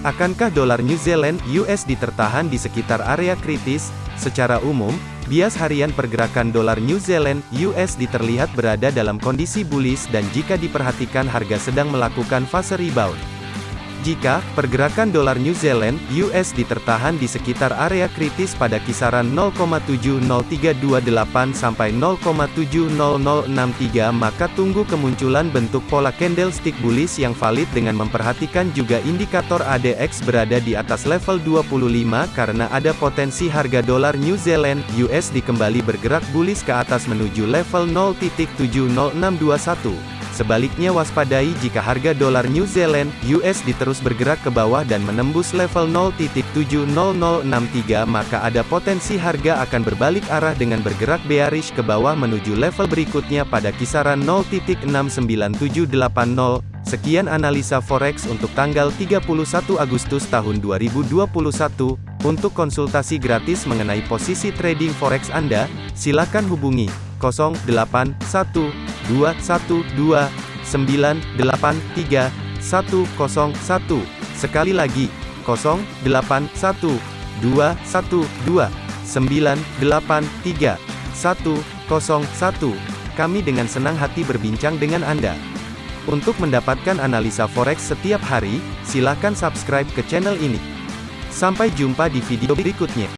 Akankah dolar New Zealand USD tertahan di sekitar area kritis? Secara umum, bias harian pergerakan dolar New Zealand USD terlihat berada dalam kondisi bullish dan jika diperhatikan harga sedang melakukan fase rebound. Jika pergerakan dolar New Zealand (USD) tertahan di sekitar area kritis pada kisaran 0,70328 sampai 0,70063 maka tunggu kemunculan bentuk pola candlestick bullish yang valid dengan memperhatikan juga indikator ADX berada di atas level 25 karena ada potensi harga dolar New Zealand (USD) kembali bergerak bullish ke atas menuju level 0.70621. Sebaliknya waspadai jika harga dolar New Zealand (USD) terus bergerak ke bawah dan menembus level 0.70063 maka ada potensi harga akan berbalik arah dengan bergerak bearish ke bawah menuju level berikutnya pada kisaran 0.69780. Sekian analisa forex untuk tanggal 31 Agustus tahun 2021. Untuk konsultasi gratis mengenai posisi trading forex Anda, silakan hubungi 081212 983 Sekali lagi, 081212983101. Kami dengan senang hati berbincang dengan Anda. Untuk mendapatkan analisa forex setiap hari, silakan subscribe ke channel ini. Sampai jumpa di video berikutnya.